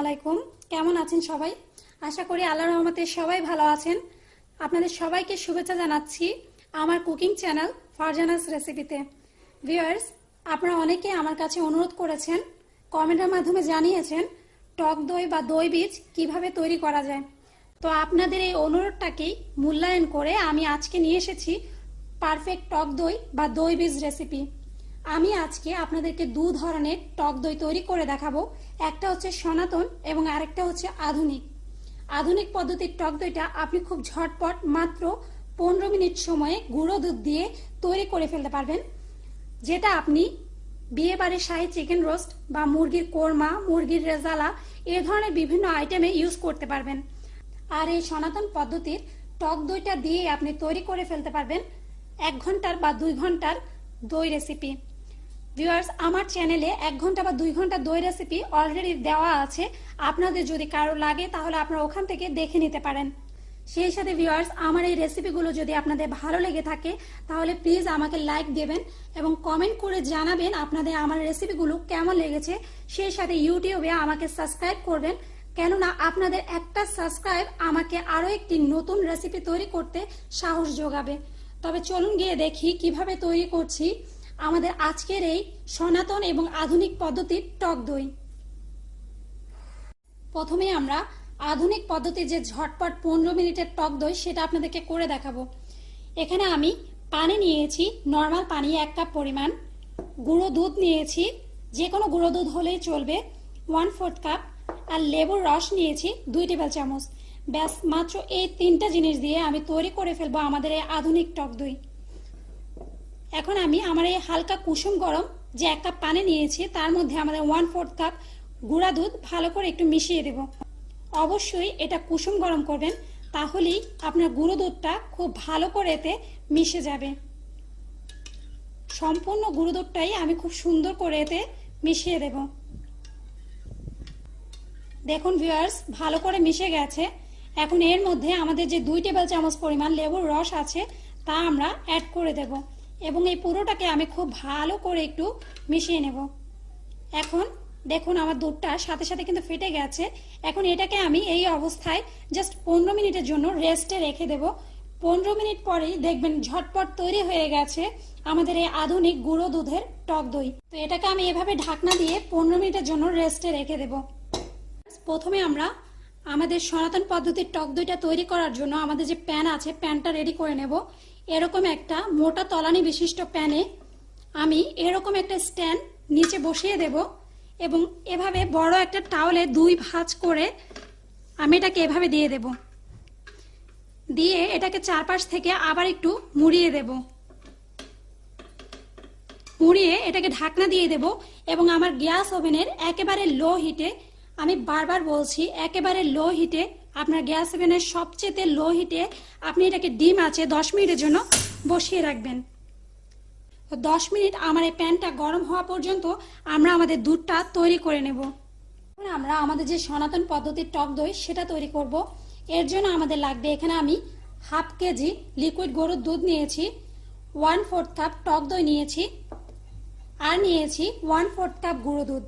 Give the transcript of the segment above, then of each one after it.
আলাইকুম। কেমন আছেন সবাই? আশা করি আল্লাহ রহমতে সবাই ভালো আছেন। আপনাদের সবাইকে শুভেচ্ছা জানাচ্ছি আমার কুকিং চ্যানেল ফারজানাস রেসিপিতে। ভিউয়ার্স, আপনারা অনেকে আমার কাছে অনুরোধ করেছেন, কমেন্টের মাধ্যমে জানিয়েছেন টক দই বা দই বীজ কীভাবে তৈরি করা যায়। তো আপনাদের এই অনুরোধটাকেই মূল্যায়ন করে আমি আজকে নিয়ে এসেছি পারফেক্ট টক দই বা দই বীজ রেসিপি। আমি আজকে আপনাদেরকে দু ধরনের টক দই তৈরি করে দেখাবো। একটা হচ্ছে সনাতন এবং আরেকটা হচ্ছে আধুনিক। আধুনিক পদ্ধতির টক দইটা আপনি খুব ঝটপট মাত্র পনেরো মিনিট সময়ে গুঁড়ো দুধ দিয়ে তৈরি করে ফেলতে পারবেন। যেটা আপনি বিয়ে বাড়ির শাহী চিকেন রোস্ট বা মুরগির কোরমা, মুরগির রেজালা, এ ধরনের বিভিন্ন আইটেমে ইউজ করতে পারবেন। আর এই সনাতন পদ্ধতির টক দইটা দিয়ে আপনি তৈরি করে ফেলতে পারবেন এক ঘণ্টার বা দুই ঘণ্টার দই রেসিপি। ভিউয়ার্স আমার চ্যানেলে এক ঘণ্টা বা দুই ঘণ্টা দই রেসিপি অলরেডি দেওয়া আছে। আপনাদের যদি কারও লাগে, তাহলে আপনারা ওখান থেকে দেখে নিতে পারেন। সেই সাথে ভিউয়ার্স আমার এই রেসিপিগুলো যদি আপনাদের ভালো লেগে থাকে, তাহলে প্লিজ আমাকে লাইক দেবেন এবং কমেন্ট করে জানাবেন আপনাদের আমার রেসিপিগুলো কেমন লেগেছে। সেই সাথে ইউটিউবে আমাকে সাবস্ক্রাইব করবেন। কেননা আপনাদের একটা সাবস্ক্রাইব আমাকে আরও একটি নতুন রেসিপি তৈরি করতে সাহস যোগাবে। তবে চলুন গিয়ে দেখি কীভাবে তৈরি করছি। আমাদের আজকের এই সনাতন এবং আধুনিক পদ্ধতির টক দই। প্রথমে আমরা আধুনিক পদ্ধতির যে ঝটপট পনেরো মিনিটের টক দই, সেটা আপনাদেরকে করে দেখাবো। এখানে আমি পানি নিয়েছি, নর্মাল পানি, এক কাপ পরিমাণ। গুঁড়ো দুধ নিয়েছি, যে কোনো গুঁড়ো দুধ হলেই চলবে ওয়ান ফোর্থ কাপ আর লেবুর রস নিয়েছি, দুই টেবিল চামচ। ব্যাস, মাত্র এই তিনটা জিনিস দিয়ে আমি তৈরি করে ফেলব আমাদের এই আধুনিক টক দই। এখন আমি আমার এই হালকা কুসুম গরম যে এক কাপ পানি নিয়েছি, তার মধ্যে আমাদের ওয়ান ফোর্থ কাপ গুঁড়া দুধ ভালো করে একটু মিশিয়ে দেব। অবশ্যই এটা কুসুম গরম করবেন, তাহলেই আপনার গুঁড়ো দুধটা খুব ভালো করে এতে মিশে যাবে। সম্পূর্ণ গুঁড়ো দুধটাই আমি খুব সুন্দর করে এতে মিশিয়ে দেব। দেখুন ভিউয়ার্স ভালো করে মিশে গেছে। এখন এর মধ্যে আমাদের যে দুই টেবিল চামচ পরিমাণ লেবুর রস আছে, তা আমরা অ্যাড করে দেব। এবং এই পুরোটাকে আমি খুব ভালো করে একটু মিশিয়ে নেব। এখন দেখুন আমার দুধটা সাথে সাথে কিন্তু ফেটে গেছে। এখন এটাকে আমি এই অবস্থায় জাস্ট পনেরো মিনিটের জন্য রেস্টে রেখে দেব। পনেরো মিনিট পরেই দেখবেন ঝটপট তৈরি হয়ে গেছে আমাদের এই আধুনিক গুঁড়ো দুধের টক দই। তো এটাকে আমি এভাবে ঢাকনা দিয়ে পনেরো মিনিটের জন্য রেস্টে রেখে দেব। প্রথমে আমরা আমাদের সনাতন পদ্ধতির টক দইটা তৈরি করার জন্য আমাদের যে প্যান আছে, প্যানটা রেডি করে নেব। এরকম একটা মোটা তলানি বিশিষ্ট প্যানে আমি এরকম একটা স্ট্যান্ড নিচে বসিয়ে দেব এবং এভাবে বড় একটা টাওয়ালে দুই ভাঁজ করে আমি এটাকে এভাবে দিয়ে দেব। দিয়ে এটাকে চারপাশ থেকে আবার একটু মুড়িয়ে দেব। মুড়িয়ে এটাকে ঢাকনা দিয়ে দেব এবং আমার গ্যাস ওভেনের একেবারে লো হিটে আমি বারবার বলছি, একেবারে লো হিটে আপনার গ্যাস ওভেনের সবচেয়ে লো হিটে আপনি এটাকে ডিম আছে দশ মিনিটের জন্য বসিয়ে রাখবেন। তো দশ মিনিট আমার এই প্যানটা গরম হওয়া পর্যন্ত আমরা আমাদের দুধটা তৈরি করে নেব। আমরা আমাদের যে সনাতন পদ্ধতির টক দই, সেটা তৈরি করব। এর জন্য আমাদের লাগবে, এখানে আমি হাফ কেজি লিকুইড গরুর দুধ নিয়েছি ওয়ান ফোর্থ কাপ টক দই নিয়েছি, আর নিয়েছি ওয়ান ফোর্থ কাপ গুঁড়ো দুধ।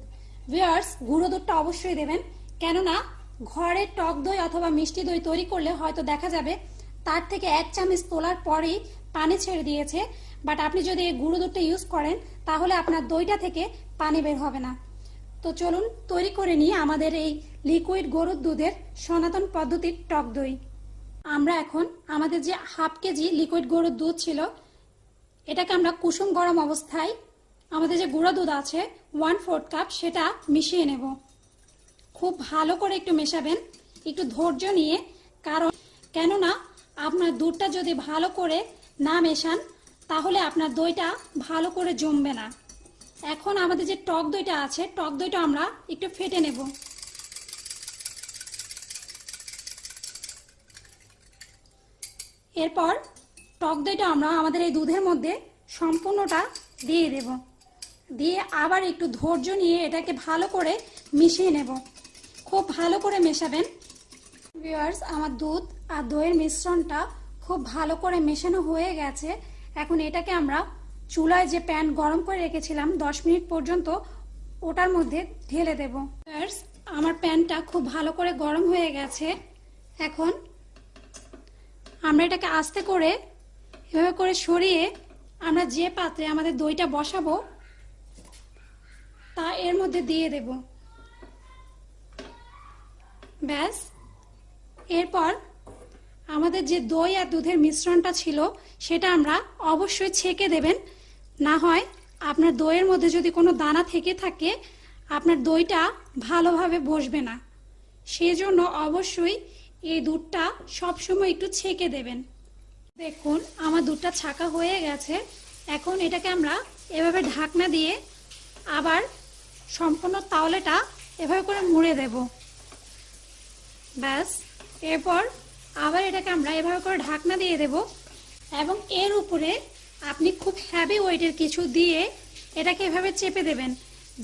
ভিওয়ার্স গুঁড়ো দুধটা অবশ্যই দেবেন। কেননা ঘরে টক দই অথবা মিষ্টি দই তৈরি করলে হয়তো দেখা যাবে তার থেকে এক চামচ তোলার পরেই পানি ছেড়ে দিয়েছে। বাট আপনি যদি এই গুঁড়ো দুধটা ইউজ করেন, তাহলে আপনার দইটা থেকে পানি বের হবে না। তো চলুন, তৈরি করে নিই আমাদের এই লিকুইড গরুর দুধের সনাতন পদ্ধতির টক দই। আমরা এখন আমাদের যে হাফ কেজি লিকুইড গরুর দুধ ছিল, এটাকে আমরা কুসুম গরম অবস্থায় আমাদের যে গুঁড়ো দুধ আছে ওয়ান ফোর্থ কাপ সেটা মিশিয়ে নেব। খুব ভালো করে একটু মেশাবেন। একটু ধৈর্য নিয়ে, কারণ কেননা আপনার দুধটা যদি ভালো করে না মেশান, তাহলে আপনার দইটা ভালো করে জমবে না। এখন আমাদের যে টক দইটা আছে, টক দইটা আমরা একটু ফেটে নেব। এরপর টক দইটা আমরা আমাদের এই দুধের মধ্যে সম্পূর্ণটা দিয়ে দেব। দিয়ে আবার একটু ধৈর্য নিয়ে এটাকে ভালো করে মিশিয়ে নেব। খুব ভালো করে মেশাবেন। ভিউয়ার্স আমার দুধ আর দইয়ের মিশ্রণটা খুব ভালো করে মেশানো হয়ে গেছে। এখন এটাকে আমরা চুলায় যে প্যান গরম করে রেখেছিলাম, দশ মিনিট পর্যন্ত ওটার মধ্যে ঢেলে দেব। আমার প্যানটা খুব ভালো করে গরম হয়ে গেছে। এখন আমরা এটাকে আস্তে করে এভাবে করে সরিয়ে আমরা যে পাত্রে আমাদের দইটা বসাবো তা এর মধ্যে দিয়ে দেব। ব্যাস। এরপর আমাদের যে দই আর দুধের মিশ্রণটা ছিল, সেটা আমরা অবশ্যই ছেঁকে দেবেন। না হয় আপনার দইয়ের মধ্যে যদি কোনো দানা থেকে থাকে, আপনার দইটা ভালোভাবে বসবে না। সেই জন্য অবশ্যই এই দুধটা সবসময় একটু ছেঁকে দেবেন। দেখুন, আমার দুধটা ছাকা হয়ে গেছে। এখন এটাকে আমরা এভাবে ঢাকনা দিয়ে আবার সম্পূর্ণ তাওলেটা এভাবে করে মুড়ে দেব। ব্যাস, এরপর আবার এটাকে আমরা এভাবে করে ঢাকনা দিয়ে দেব এবং এর উপরে আপনি খুব হ্যাভি ওয়েটের কিছু দিয়ে এটাকে এভাবে চেপে দেবেন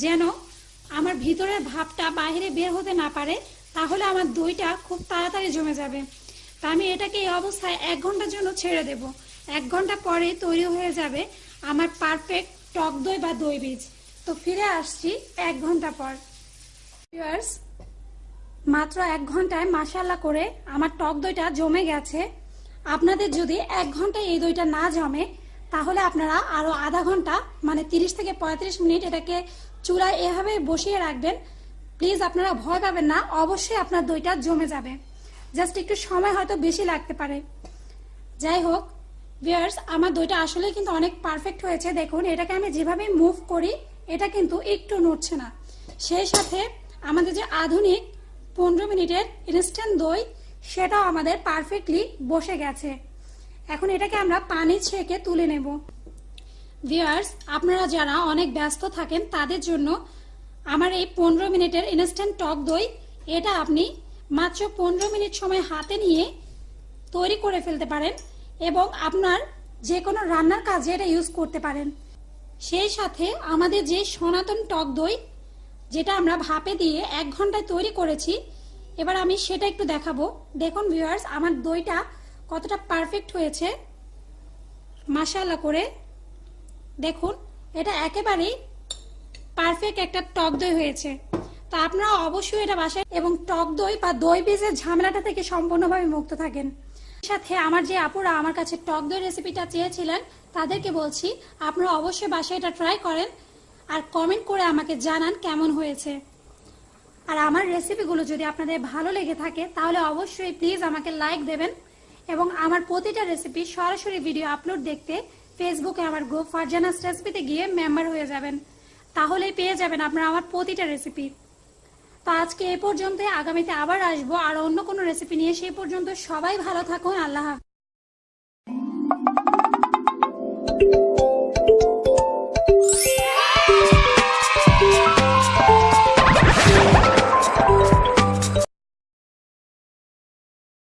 যেন আমার ভিতরের ভাবটা বাইরে বের হতে না পারে, তাহলে আমার দইটা খুব তাড়াতাড়ি জমে যাবে। তা আমি এটাকে এই অবস্থায় এক ঘণ্টার জন্য ছেড়ে দেব। এক ঘণ্টা পরে তৈরি হয়ে যাবে আমার পারফেক্ট টক দই বা দই বীজ। তো ফিরে আসছি এক ঘণ্টা পর। ভিউয়ার্স মাত্র এক ঘন্টায় মাসাল্লা করে আমার টক দইটা জমে গেছে। আপনাদের যদি এক ঘন্টায় এই দইটা না জমে, তাহলে আপনারা আরও আধা ঘণ্টা মানে তিরিশ থেকে পঁয়ত্রিশ মিনিট এটাকে চুলায় এভাবে বসিয়ে রাখবেন। প্লিজ আপনারা ভয় পাবেন না, অবশ্যই আপনার দইটা জমে যাবে। জাস্ট একটু সময় হয়তো বেশি লাগতে পারে। যাই হোক ভিউয়ার্স আমার দইটা আসলে কিন্তু অনেক পারফেক্ট হয়েছে। দেখুন, এটাকে আমি যেভাবে মুভ করি এটা কিন্তু একটু নড়ছে না। সেই সাথে আমাদের যে আধুনিক পনেরো মিনিটের ইনস্ট্যান্ট দই, সেটাও আমাদের পারফেক্টলি বসে গেছে। এখন এটাকে আমরা পানি ছেঁকে তুলে নেব। ভিউয়ার্স আপনারা যারা অনেক ব্যস্ত থাকেন, তাদের জন্য আমার এই পনেরো মিনিটের ইনস্ট্যান্ট টক দই, এটা আপনি মাত্র পনেরো মিনিট সময় হাতে নিয়ে তৈরি করে ফেলতে পারেন এবং আপনার যে কোনো রান্নার কাজে এটা ইউজ করতে পারেন। সেই সাথে আমাদের যে সনাতন টক দই, যেটা আমরা ভাপে দিয়ে এক ঘন্টায় তৈরি করেছি, এবার আমি সেটা একটু দেখাবো। দেখুন ভিউয়ার্স আমার দইটা কতটা পারফেক্ট হয়েছে। মাসাল্লা করে। দেখুন, এটা একেবারেই পারফেক্ট একটা টক দই হয়েছে। তো আপনারা অবশ্যই এটা বাসায় এবং টক দই বা দই বীজের ঝামেলাটা থেকে সম্পূর্ণভাবে মুক্ত থাকেন। সাথে আমার যে আপুরা আমার কাছে টক দই রেসিপিটা চেয়েছিলেন, তাদেরকে বলছি, আপনারা অবশ্যই বাসায় এটা ট্রাই করেন আর কমেন্ট করে আমাকে জানান কেমন হয়েছে। আর আমার রেসিপিগুলো যদি আপনাদের ভালো লেগে থাকে, তাহলে অবশ্যই প্লিজ আমাকে লাইক দেবেন এবং আমার প্রতিটা রেসিপি সরাসরি ভিডিও আপলোড দেখতে ফেসবুকে আমার গ্রুপ ফারজানাস রেসিপিতে গিয়ে মেম্বার হয়ে যাবেন। তাহলেই পেয়ে যাবেন আপনারা আমার প্রতিটা রেসিপি তো আজকে এ পর্যন্ত আগামীতে আবার আসব। আর অন্য কোনো রেসিপি নিয়ে সেই পর্যন্ত সবাই ভালো থাকুন। আল্লাহ হাফেজ।